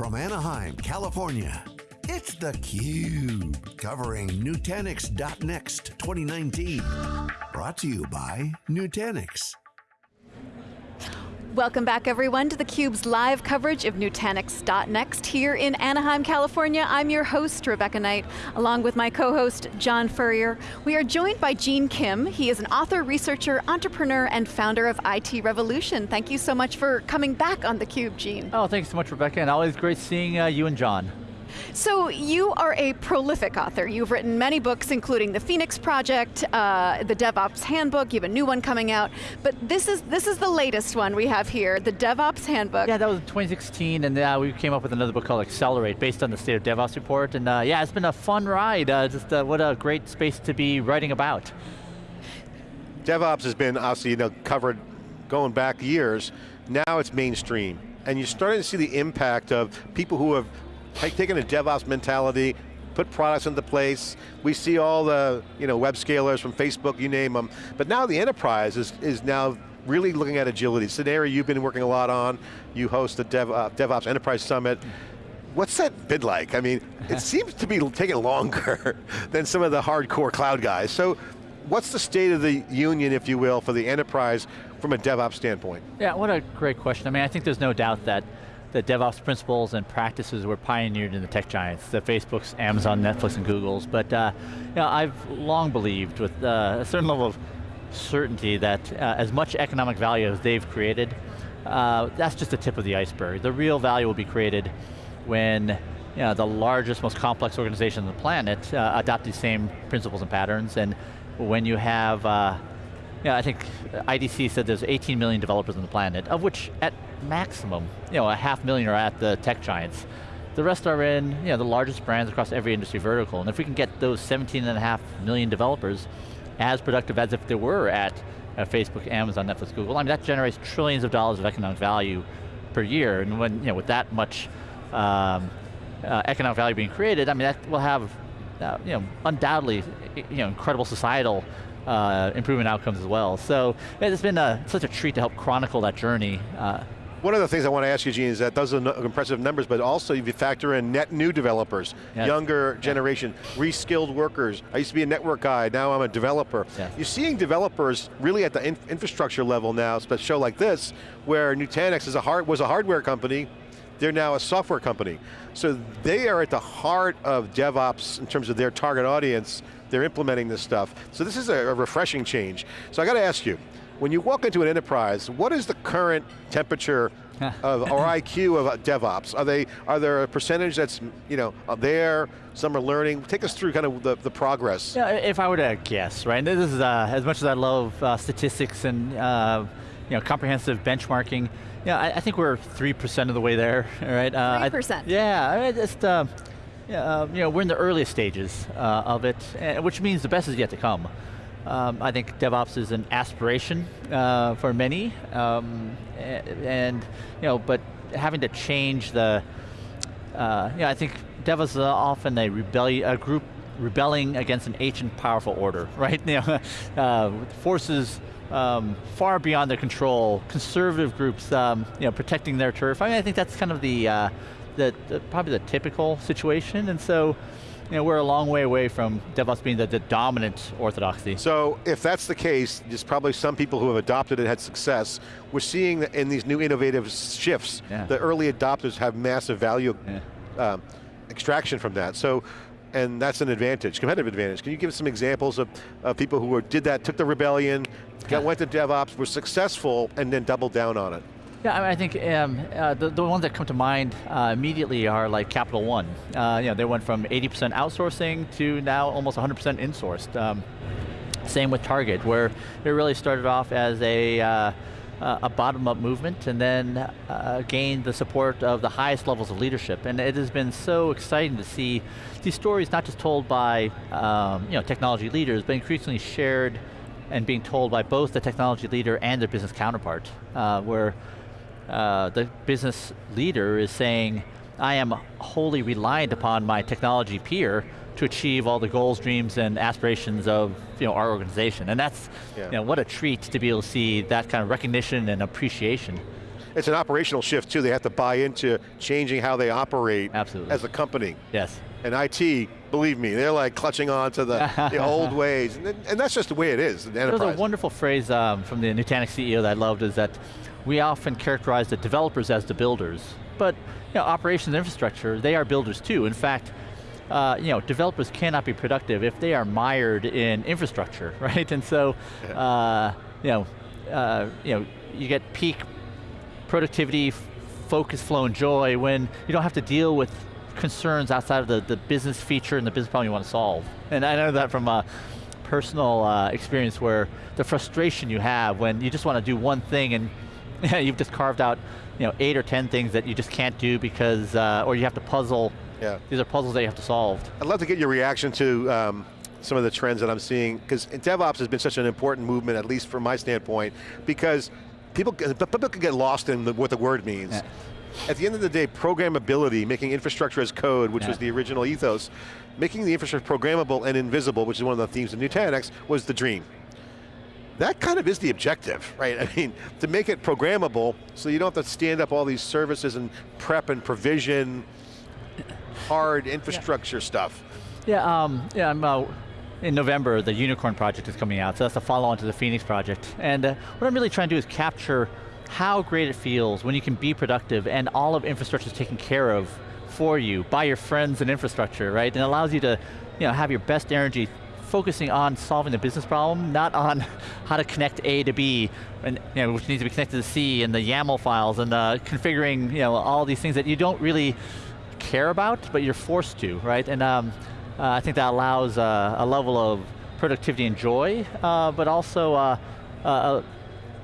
From Anaheim, California, it's theCUBE. Covering Nutanix.next 2019. Brought to you by Nutanix. Welcome back everyone to theCUBE's live coverage of Nutanix.next here in Anaheim, California. I'm your host, Rebecca Knight, along with my co-host, John Furrier. We are joined by Gene Kim. He is an author, researcher, entrepreneur, and founder of IT Revolution. Thank you so much for coming back on theCUBE, Gene. Oh, thanks so much, Rebecca, and always great seeing uh, you and John. So you are a prolific author. You've written many books, including the Phoenix Project, uh, the DevOps Handbook, you have a new one coming out, but this is, this is the latest one we have here, the DevOps Handbook. Yeah, that was 2016, and uh, we came up with another book called Accelerate, based on the State of DevOps report, and uh, yeah, it's been a fun ride. Uh, just uh, what a great space to be writing about. DevOps has been obviously you know, covered going back years, now it's mainstream. And you're starting to see the impact of people who have taken a DevOps mentality, put products into place. We see all the you know, web scalers from Facebook, you name them. But now the enterprise is, is now really looking at agility. It's an area you've been working a lot on. You host the Dev, uh, DevOps Enterprise Summit. What's that been like? I mean, it seems to be taking longer than some of the hardcore cloud guys. So what's the state of the union, if you will, for the enterprise from a DevOps standpoint? Yeah, what a great question. I mean, I think there's no doubt that the DevOps principles and practices were pioneered in the tech giants, the Facebooks, Amazon, Netflix, and Googles. But uh, you know, I've long believed with uh, a certain level of certainty that uh, as much economic value as they've created, uh, that's just the tip of the iceberg. The real value will be created when you know, the largest, most complex organization on the planet uh, adopt these same principles and patterns, and when you have uh, yeah, I think IDC said there's 18 million developers on the planet, of which at maximum, you know, a half million are at the tech giants. The rest are in you know, the largest brands across every industry vertical, and if we can get those 17 and a half million developers as productive as if they were at uh, Facebook, Amazon, Netflix, Google, I mean that generates trillions of dollars of economic value per year, and when, you know, with that much um, uh, economic value being created, I mean that will have, uh, you know, undoubtedly, you know, incredible societal uh, improvement outcomes as well. So it's been a, such a treat to help chronicle that journey. Uh, one of the things I want to ask you, Gene, is that those are impressive numbers, but also if you factor in net new developers, yes. younger generation, reskilled workers. I used to be a network guy, now I'm a developer. Yes. You're seeing developers really at the in infrastructure level now, a show like this, where Nutanix is a hard, was a hardware company, they're now a software company. So they are at the heart of DevOps in terms of their target audience, they're implementing this stuff. So this is a, a refreshing change. So I got to ask you, when you walk into an enterprise, what is the current temperature of, or IQ of uh, DevOps? Are they, are there a percentage that's, you know, there, some are learning? Take us through kind of the, the progress. Yeah, if I were to guess, right, this is, uh, as much as I love uh, statistics and, uh, you know, comprehensive benchmarking, yeah, I, I, think we're 3% of the way there, right? 3%? I, yeah, I just, uh, yeah, uh, you know, we're in the earliest stages uh, of it, which means the best is yet to come. Um, I think DevOps is an aspiration uh, for many, um, and you know, but having to change the, uh, you know, I think DevOps is often a rebellion, a group rebelling against an ancient powerful order, right? You know, uh, forces um, far beyond their control, conservative groups, um, you know, protecting their turf. I mean, I think that's kind of the, uh, the, the, probably the typical situation, and so, you know, we're a long way away from DevOps being the, the, dominant orthodoxy. So if that's the case, there's probably some people who have adopted it had success. We're seeing in these new innovative shifts, yeah. the early adopters have massive value yeah. um, extraction from that. So, and that's an advantage, competitive advantage. Can you give us some examples of, of people who were, did that, took the rebellion, got, went to DevOps, were successful, and then doubled down on it? Yeah, I, mean, I think um, uh, the, the ones that come to mind uh, immediately are like Capital One. Uh, you know, they went from 80% outsourcing to now almost 100% insourced. Um, same with Target, where it really started off as a uh, a bottom-up movement and then uh, gained the support of the highest levels of leadership. And it has been so exciting to see these stories not just told by um, you know, technology leaders, but increasingly shared and being told by both the technology leader and their business counterpart, uh, where uh, the business leader is saying, I am wholly reliant upon my technology peer to achieve all the goals, dreams, and aspirations of you know, our organization. And that's, yeah. you know, what a treat to be able to see that kind of recognition and appreciation. it's an operational shift too. They have to buy into changing how they operate Absolutely. as a company. Yes. And IT, believe me, they're like clutching on to the, the old ways. And, and, that's just the way it is, the enterprise. There's a wonderful phrase um, from the Nutanix CEO that I loved is that we often characterize the developers as the builders, but you know, operations infrastructure, they are builders too. In fact, uh, you know, developers cannot be productive if they are mired in infrastructure, right? And so, yeah. uh, you know, uh, you know, you get peak productivity, focus, flow, and joy when you don't have to deal with concerns outside of the, the business feature and the business problem you want to solve. And I know that from a personal uh, experience where the frustration you have when you just want to do one thing and you've just carved out you know, eight or 10 things that you just can't do because, uh, or you have to puzzle. Yeah. These are puzzles that you have to solve. I'd love to get your reaction to um, some of the trends that I'm seeing, because DevOps has been such an important movement, at least from my standpoint, because people, people can get lost in the, what the word means. Yeah. At the end of the day, programmability, making infrastructure as code, which yeah. was the original ethos, making the infrastructure programmable and invisible, which is one of the themes of Nutanix, was the dream. That kind of is the objective, right? I mean, to make it programmable, so you don't have to stand up all these services and prep and provision, hard infrastructure yeah. stuff. Yeah, um, yeah, I'm, uh, in November, the Unicorn project is coming out, so that's the follow-on to the Phoenix project. And uh, what I'm really trying to do is capture how great it feels when you can be productive and all of infrastructure is taken care of for you by your friends and infrastructure, right? And it allows you to you know, have your best energy focusing on solving the business problem, not on how to connect A to B, and you know, which needs to be connected to C, and the YAML files, and uh, configuring you know, all these things that you don't really care about, but you're forced to, right? And um, uh, I think that allows uh, a level of productivity and joy, uh, but also uh, uh,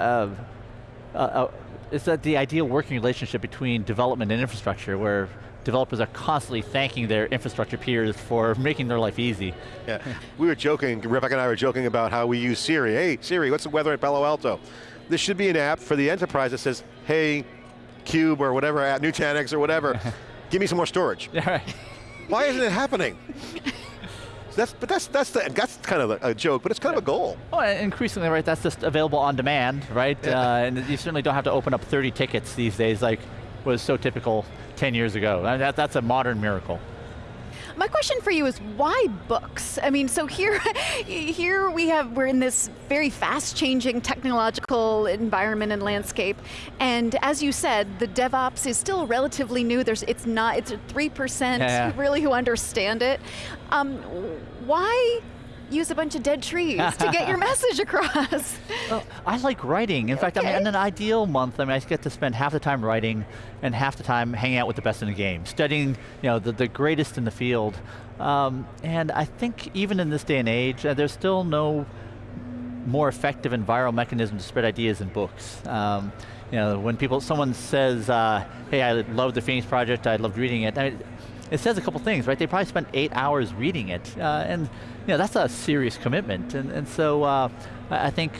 uh, it's that the ideal working relationship between development and infrastructure where developers are constantly thanking their infrastructure peers for making their life easy. Yeah, we were joking, Rebecca and I were joking about how we use Siri. Hey, Siri, what's the weather at Palo Alto? This should be an app for the enterprise that says, hey, Cube or whatever, at Nutanix or whatever, give me some more storage. Right. Why isn't it happening? that's, but that's that's the, that's kind of a, joke, but it's kind of a goal. Oh, increasingly, right? That's just available on demand, right? Yeah. Uh, and you certainly don't have to open up 30 tickets these days, like was so typical 10 years ago. That, that's a modern miracle. My question for you is why books? I mean, so here, here we have, we're in this very fast changing technological environment and landscape. And as you said, the DevOps is still relatively new. There's, it's not, it's 3% yeah, yeah. really who understand it. Um, why use a bunch of dead trees to get your message across. Well, I like writing. In okay. fact, I mean, in an ideal month, I mean, I get to spend half the time writing and half the time hanging out with the best in the game, studying you know, the, the greatest in the field. Um, and I think even in this day and age, uh, there's still no more effective and viral mechanism to spread ideas than books. Um, you know, when people, someone says, uh, hey, I love the Phoenix Project, I loved reading it, I mean, it says a couple things, right? They probably spent eight hours reading it, uh, and you know, that's a serious commitment. And, and so uh, I think,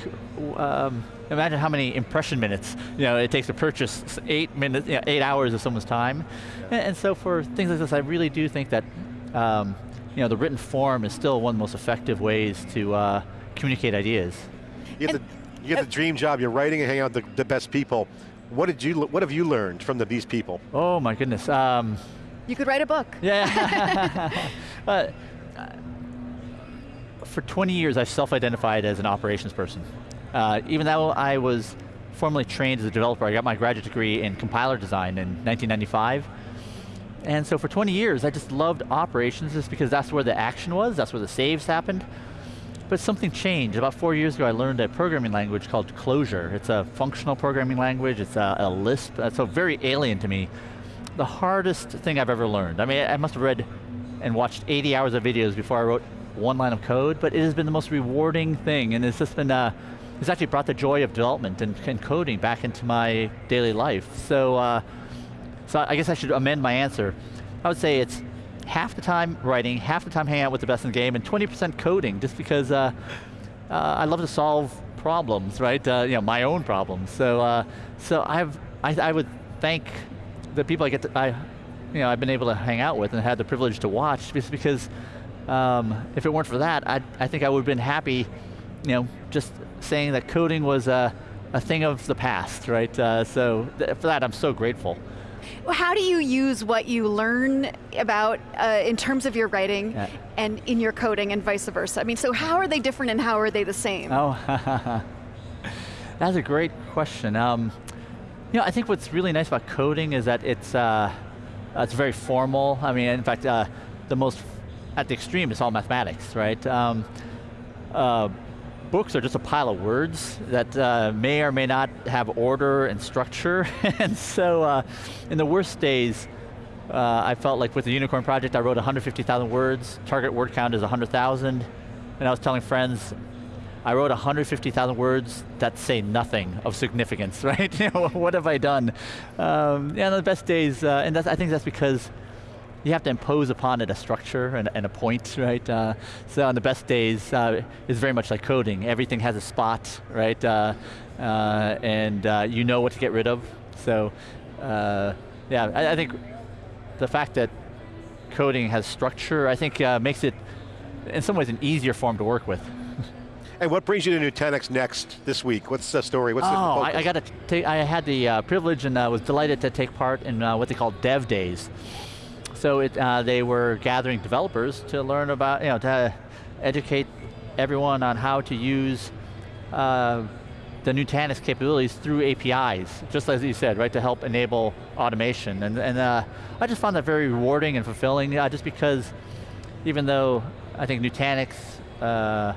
um, imagine how many impression minutes you know, it takes to purchase eight minutes, you know, eight hours of someone's time. Yeah. And, and, so for things like this, I really do think that um, you know, the written form is still one of the most effective ways to uh, communicate ideas. You get, the, you get the dream job, you're writing and hanging out with the, the best people. What did you? What have you learned from the, these people? Oh my goodness. Um, you could write a book. Yeah. uh, for 20 years, I've self-identified as an operations person. Uh, even though I was formally trained as a developer, I got my graduate degree in compiler design in 1995. And so for 20 years, I just loved operations just because that's where the action was, that's where the saves happened. But something changed. About four years ago, I learned a programming language called Clojure. It's a functional programming language, it's a, a Lisp, so very alien to me the hardest thing I've ever learned. I mean, I must have read and watched 80 hours of videos before I wrote one line of code, but it has been the most rewarding thing, and it's just been, uh, it's actually brought the joy of development and, and coding back into my daily life. So, uh, so I guess I should amend my answer. I would say it's half the time writing, half the time hanging out with the best in the game, and 20% coding, just because uh, uh, I love to solve problems, right? Uh, you know, my own problems. So, uh, so I've, I, I would thank the people I get to, I, you know, I've been able to hang out with and had the privilege to watch just because um, if it weren't for that, I, I think I would have been happy, you know, just saying that coding was, uh, a thing of the past, right? Uh, so th for that, I'm so grateful. How do you use what you learn about uh, in terms of your writing yeah. and in your coding and vice versa? I mean, so how are they different and how are they the same? Oh, that's a great question. Um, you know, I think what's really nice about coding is that it's uh, it's very formal. I mean, in fact, uh, the most at the extreme, it's all mathematics, right? Um, uh, books are just a pile of words that uh, may or may not have order and structure, and so uh, in the worst days, uh, I felt like with the Unicorn Project, I wrote 150,000 words, target word count is 100,000, and I was telling friends, I wrote 150,000 words that say nothing of significance, right? what have I done? Um, yeah, the best days, uh, and I think that's because you have to impose upon it a structure and, and a point, right? Uh, so on the best days, uh, it's very much like coding. Everything has a spot, right? Uh, uh and uh, you know what to get rid of. So, uh, yeah, I, I, think the fact that coding has structure, I think makes it, in some ways, an easier form to work with. And what brings you to Nutanix next this week? What's the story? What's oh, the I, I, got to take, I had the privilege and was delighted to take part in what they call Dev Days. So it, uh, they were gathering developers to learn about, you know, to educate everyone on how to use uh, the Nutanix capabilities through APIs, just as you said, right, to help enable automation. And, and uh, I just found that very rewarding and fulfilling, uh, just because even though I think Nutanix uh,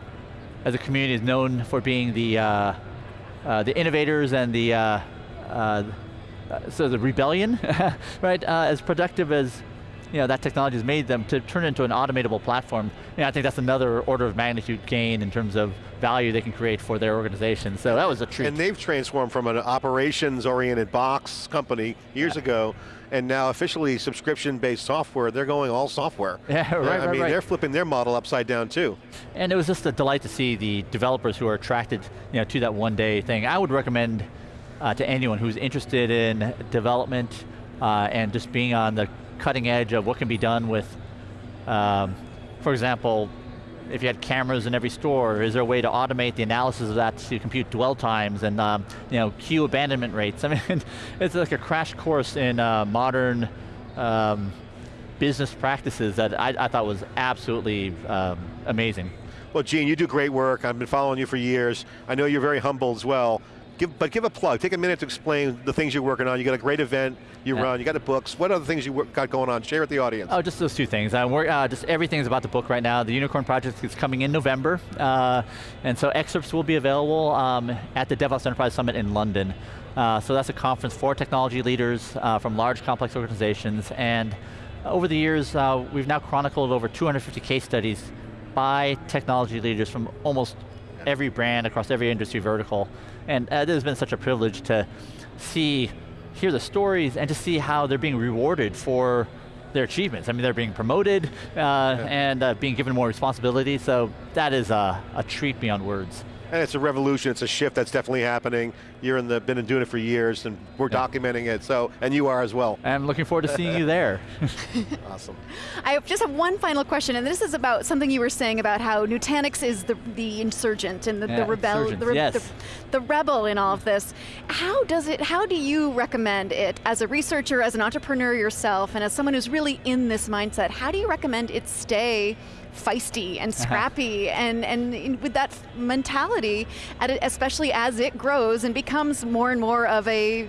as a community is known for being the, uh, uh the innovators and the, uh, uh, so the rebellion, right, as productive as you know, that technology has made them to turn into an automatable platform. And I think that's another order of magnitude gain in terms of value they can create for their organization. So that was a treat. And they've transformed from an operations-oriented box company years yeah. ago, and now officially subscription-based software, they're going all software. Yeah, right, I right, mean, right. they're flipping their model upside down too. And it was just a delight to see the developers who are attracted you know, to that one day thing. I would recommend uh, to anyone who's interested in development uh, and just being on the cutting edge of what can be done with, um, for example, if you had cameras in every store, is there a way to automate the analysis of that to compute dwell times and um, you know, queue abandonment rates? I mean, it's like a crash course in uh, modern um, business practices that I, I, thought was absolutely um, amazing. Well, Gene, you do great work. I've been following you for years. I know you're very humble as well. Give, but give a plug, take a minute to explain the things you're working on. You got a great event you yeah. run, you got the books. What other things you got going on? Share with the audience. Oh, just those two things. Uh, we're, uh, just everything's about the book right now. The Unicorn Project is coming in November, uh, and so excerpts will be available um, at the DevOps Enterprise Summit in London. Uh, so that's a conference for technology leaders uh, from large complex organizations, and over the years, uh, we've now chronicled over 250 case studies by technology leaders from almost every brand across every industry vertical. And uh, it has been such a privilege to see, hear the stories and to see how they're being rewarded for their achievements. I mean, they're being promoted uh, yeah. and uh, being given more responsibility, so that is a, a treat beyond words. And it's a revolution, it's a shift that's definitely happening. You're in the, been doing it for years and we're yeah. documenting it, so, and you are as well. I'm looking forward to seeing you there. awesome. I just have one final question, and this is about something you were saying about how Nutanix is the, the insurgent and the, yeah, the rebel, the, re yes. the, the, rebel in all of this. How does it, how do you recommend it as a researcher, as an entrepreneur yourself, and as someone who's really in this mindset, how do you recommend it stay feisty and uh-huh. scrappy uh -huh. and, and with that mentality, especially as it grows and becomes more and more of a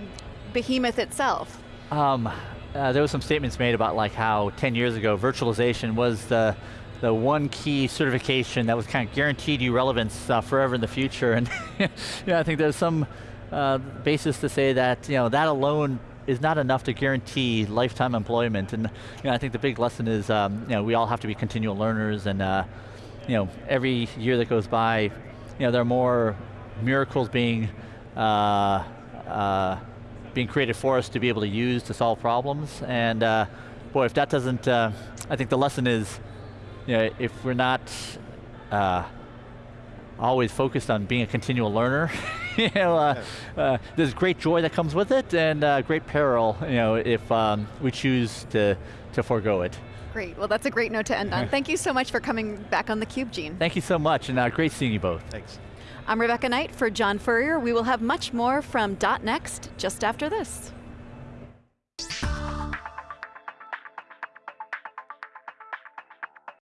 behemoth itself? Um, uh, there was some statements made about like how 10 years ago virtualization was the the one key certification that was kind of guaranteed you relevance uh, forever in the future. And yeah, I think there's some uh, basis to say that you know that alone is not enough to guarantee lifetime employment. And you know, I think the big lesson is um, you know, we all have to be continual learners and uh, you know, every year that goes by, you know, there are more miracles being uh, uh, being created for us to be able to use to solve problems. And uh, boy, if that doesn't, uh, I think the lesson is, you know, if we're not uh, always focused on being a continual learner, you know, uh, uh, there's great joy that comes with it and uh, great peril, you know, if um, we choose to, to forego it. Great, well that's a great note to end on. Thank you so much for coming back on theCUBE, Gene. Thank you so much, and uh, great seeing you both. Thanks. I'm Rebecca Knight for John Furrier. We will have much more from .next just after this.